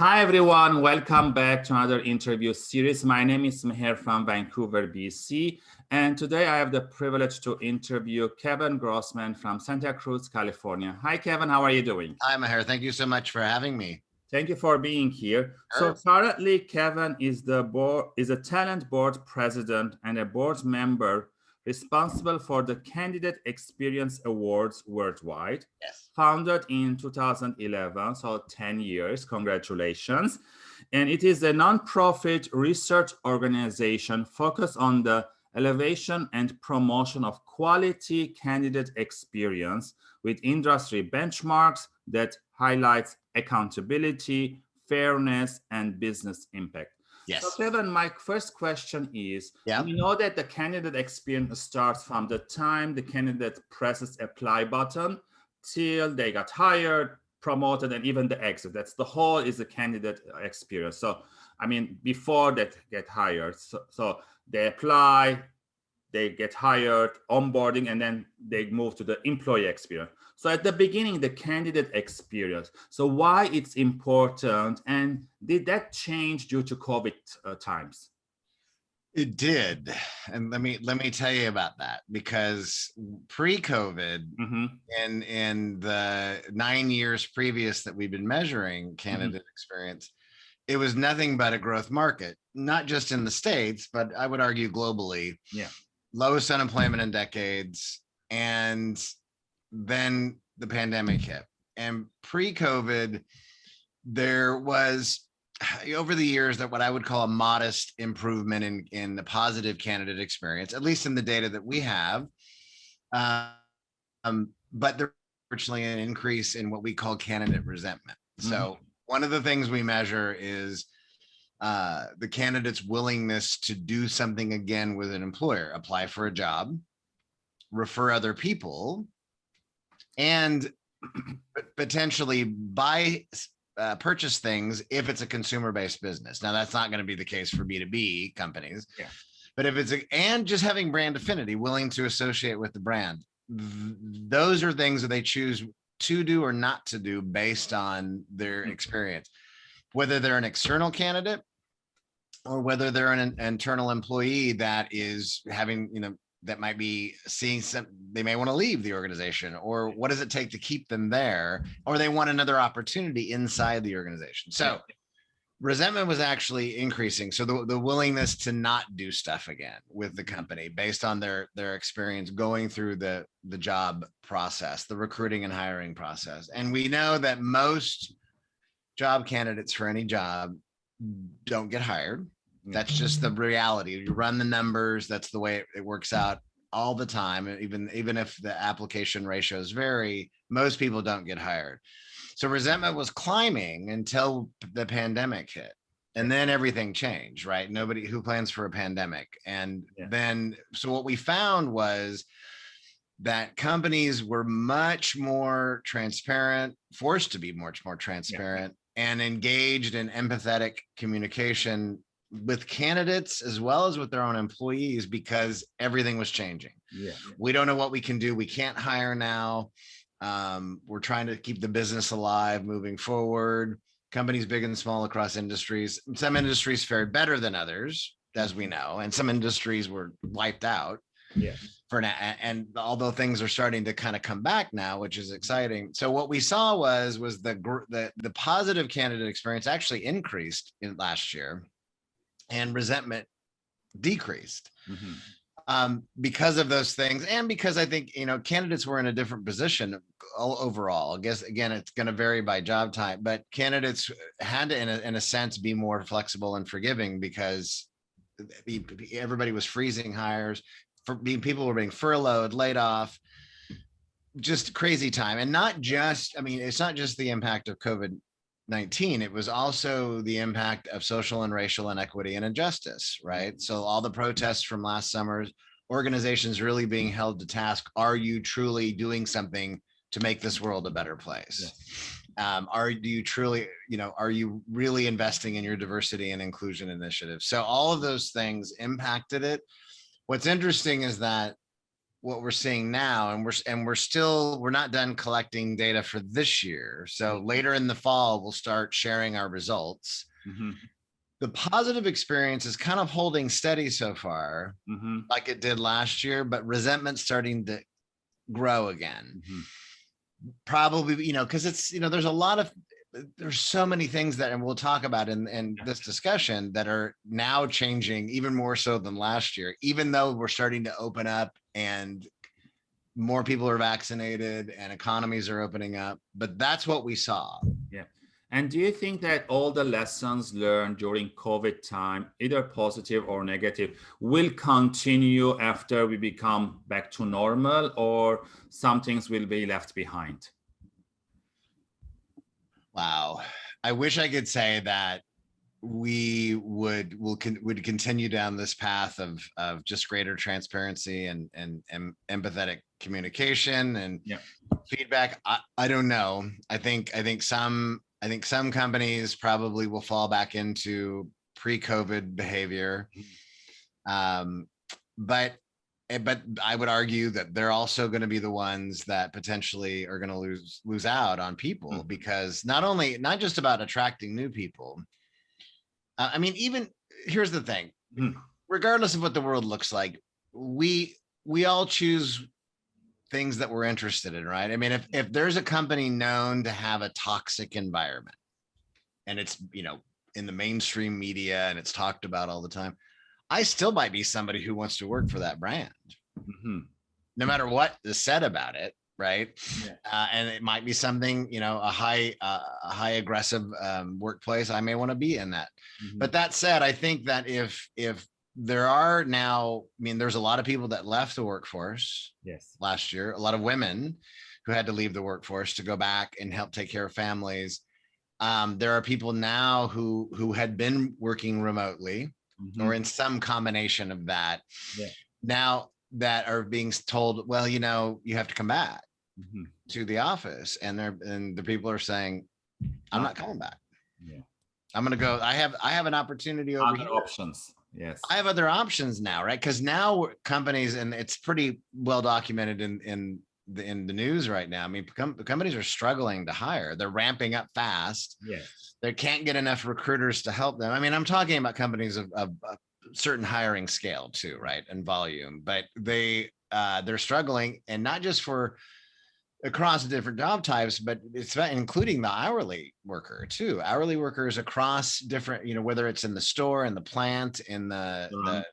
Hi, everyone. Welcome back to another interview series. My name is Meher from Vancouver, BC. And today I have the privilege to interview Kevin Grossman from Santa Cruz, California. Hi, Kevin. How are you doing? Hi, Meher. Thank you so much for having me. Thank you for being here. Sure. So currently, Kevin is the board is a talent board president and a board member responsible for the Candidate Experience Awards worldwide. Yes. Founded in 2011, so 10 years, congratulations. And it is a nonprofit research organization focused on the elevation and promotion of quality candidate experience with industry benchmarks that highlights accountability, fairness, and business impact. Yes. So Kevin, my first question is, yeah. we know that the candidate experience starts from the time the candidate presses apply button till they got hired, promoted, and even the exit. That's the whole is the candidate uh, experience. So, I mean, before they get hired, so, so they apply, they get hired, onboarding, and then they move to the employee experience. So at the beginning, the candidate experience. So why it's important and did that change due to COVID uh, times? It did. And let me let me tell you about that because pre-COVID mm -hmm. and in the nine years previous that we've been measuring candidate mm -hmm. experience, it was nothing but a growth market, not just in the States, but I would argue globally. Yeah. Lowest unemployment in decades. And then the pandemic hit. And pre-COVID, there was over the years that what I would call a modest improvement in, in the positive candidate experience, at least in the data that we have. Um, but there's virtually an increase in what we call candidate resentment. Mm -hmm. So one of the things we measure is uh, the candidate's willingness to do something again with an employer, apply for a job, refer other people, and potentially buy uh, purchase things if it's a consumer-based business. Now that's not going to be the case for B2B companies. Yeah. But if it's a, and just having brand affinity, willing to associate with the brand, those are things that they choose to do or not to do based on their mm-hmm. experience, whether they're an external candidate or whether they're an internal employee that is having, you know, that might be seeing some they may want to leave the organization or what does it take to keep them there? Or they want another opportunity inside the organization. So resentment was actually increasing. So the, the willingness to not do stuff again with the company based on their their experience going through the the job process the recruiting and hiring process. And we know that most job candidates for any job don't get hired that's just the mm-hmm. reality. You run the numbers. That's the way it, it works out all the time. Even, even if the application ratios vary, most people don't get hired. So resentment was climbing until the pandemic hit. And then everything changed, right? Nobody who plans for a pandemic. And yeah. then, so what we found was that companies were much more transparent, forced to be much more transparent. And engaged in empathetic communication with candidates as well as with their own employees because everything was changing. Yeah. We don't know what we can do. We can't hire now. Um, we're trying to keep the business alive moving forward. Companies big and small across industries. Some industries fared better than others, as we know, and some industries were wiped out. Yeah. For now, and although things are starting to kind of come back now, which is exciting. So what we saw was was the the the positive candidate experience actually increased in last year and resentment decreased mm -hmm. um, because of those things. And because I think, you know, candidates were in a different position overall. I guess, again, it's going to vary by job type, but candidates had to, in a, in a sense, be more flexible and forgiving because everybody was freezing hires for being people were being furloughed, laid off, just crazy time. And not just, I mean, it's not just the impact of COVID 19 it was also the impact of social and racial inequity and injustice right? So all the protests from last summer, organizations really being held to task are you truly doing something to make this world a better place? Um, are do you truly you know are you really investing in your diversity and inclusion initiatives so all of those things impacted it what's interesting is that what we're seeing now and we're and we're still we're not done collecting data for this year. So later in the fall we'll start sharing our results. Mhm, the positive experience is kind of holding steady so far mhm, like it did last year but resentment starting to grow again. Mhm. probably you know because it's you know there's a lot of there's so many things that and we'll talk about in in this discussion that are now changing even more so than last year even though we're starting to open up and more people are vaccinated and economies are opening up but that's what we saw Yeah. And do you think that all the lessons learned during COVID time, either positive or negative, will continue after we become back to normal or some things will be left behind? Wow. I wish i could say that we would will con, would continue down this path of of just greater transparency and and, and empathetic communication and Yeah. feedback. I, I don't know. I think i think some i think some companies probably will fall back into pre-covid behavior. Um but but i would argue that they're also going to be the ones that potentially are going to lose lose out on people Mhm. because not only not just about attracting new people uh, I mean, even here's the thing, Hmm. regardless of what the world looks like, we we all choose things that we're interested in, right? I mean, if if there's a company known to have a toxic environment and it's, you know, in the mainstream media and it's talked about all the time, I still might be somebody who wants to work for that brand, Mhm, no matter what is said about it, right? Yeah. Uh, and it might be something, you know, a high uh, a high aggressive um, workplace. I may want to be in that. mhm. But that said, I think that if if there are now, I mean, there's a lot of people that left the workforce Yes. last year, a lot of women who had to leave the workforce to go back and help take care of families. Um, there are people now who who had been working remotely Mhm, or in some combination of that. Yeah. Now that are being told, well, you know, you have to come back mhm. to the office, and they're and the people are saying, I'm not coming back. Yeah. I'm gonna go. I have I have an opportunity over Other here. options. Yes. I have other options now, right? Because now companies, and it's pretty well documented in in the in the news right now. I mean, com- companies are struggling to hire. They're ramping up fast. Yes. They can't get enough recruiters to help them. I mean, I'm talking about companies of, of, of certain hiring scale too, right, and volume. But they uh, they're struggling, and not just for across different job types, but it's about including the hourly worker too. Hourly workers across different, you know, whether it's in the store, in the plant, in the, the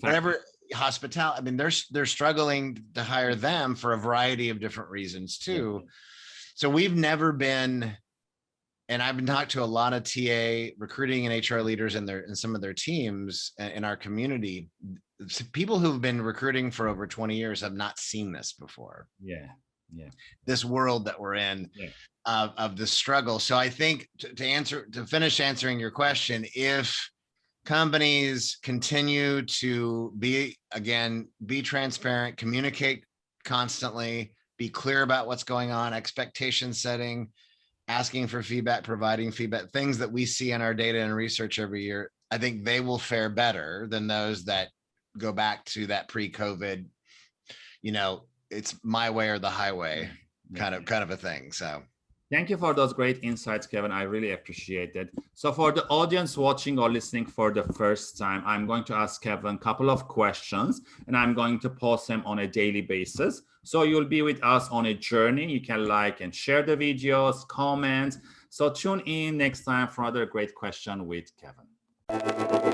whatever hospitality. I mean, they're they're struggling to hire them for a variety of different reasons too. So we've never been, and I've been talking to a lot of TA recruiting and HR leaders in their in some of their teams in our community. People who've been recruiting for over 20 years have not seen this before Yeah. Yeah. this world that we're in Yeah. of, of the struggle. So I think to, to answer, to finish answering your question, if companies continue to be, again, be transparent, communicate constantly, be clear about what's going on, expectation setting, asking for feedback, providing feedback, things that we see in our data and research every year, I think they will fare better than those that go back to that pre-COVID, you know, it's my way or the highway mm-hmm. kind of kind of a thing. So Thank you for those great insights, Kevin. I really appreciate it. So for the audience watching or listening for the first time, I'm going to ask Kevin a couple of questions and I'm going to post them on a daily basis. So you'll be with us on a journey. You can like and share the videos, comment. So tune in next time for another great question with Kevin.